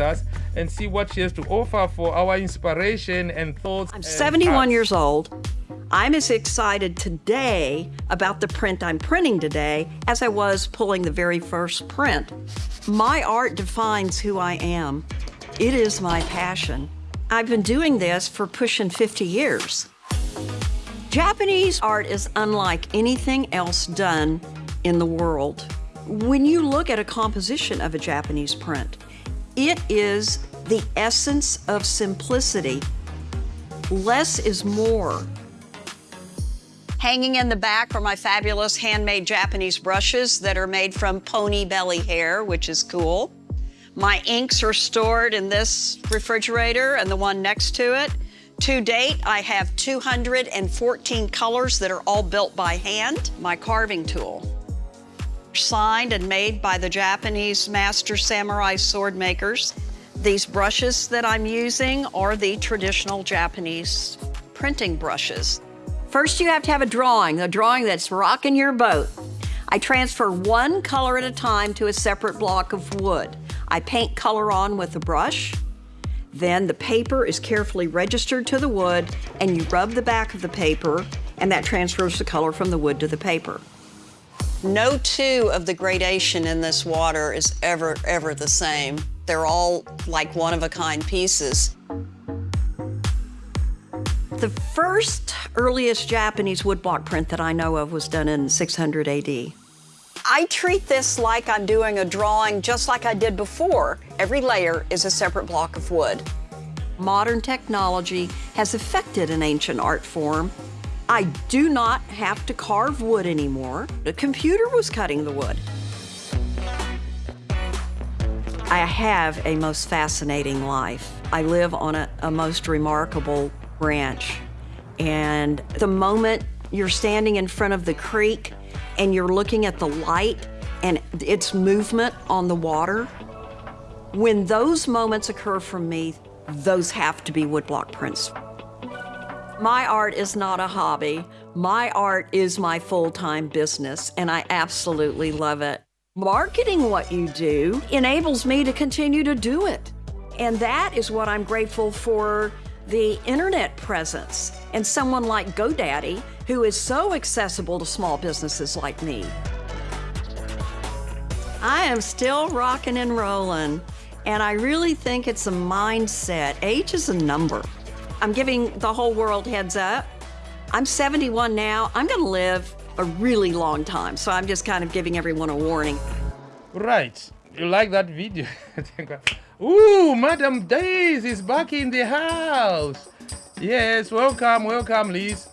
us and see what she has to offer for our inspiration and thoughts. I'm and 71 hearts. years old. I'm as excited today about the print I'm printing today as I was pulling the very first print. My art defines who I am. It is my passion. I've been doing this for pushing 50 years. Japanese art is unlike anything else done in the world. When you look at a composition of a Japanese print, it is the essence of simplicity. Less is more. Hanging in the back are my fabulous handmade Japanese brushes that are made from pony belly hair, which is cool. My inks are stored in this refrigerator and the one next to it. To date, I have 214 colors that are all built by hand. My carving tool. Signed and made by the Japanese master samurai sword makers. These brushes that I'm using are the traditional Japanese printing brushes. First, you have to have a drawing, a drawing that's rocking your boat. I transfer one color at a time to a separate block of wood. I paint color on with a brush. Then the paper is carefully registered to the wood and you rub the back of the paper and that transfers the color from the wood to the paper. No two of the gradation in this water is ever, ever the same. They're all like one-of-a-kind pieces. The first earliest Japanese woodblock print that I know of was done in 600 AD. I treat this like I'm doing a drawing just like I did before. Every layer is a separate block of wood. Modern technology has affected an ancient art form. I do not have to carve wood anymore. The computer was cutting the wood. I have a most fascinating life. I live on a, a most remarkable ranch. And the moment you're standing in front of the creek and you're looking at the light and its movement on the water, when those moments occur for me, those have to be woodblock prints. My art is not a hobby. My art is my full-time business, and I absolutely love it. Marketing what you do enables me to continue to do it. And that is what I'm grateful for the internet presence and someone like GoDaddy who is so accessible to small businesses like me. I am still rocking and rolling, and I really think it's a mindset. Age is a number. I'm giving the whole world heads up. I'm 71 now. I'm going to live a really long time, so I'm just kind of giving everyone a warning. Right. You like that video? Ooh, Madam Days is back in the house. Yes, welcome, welcome, Liz.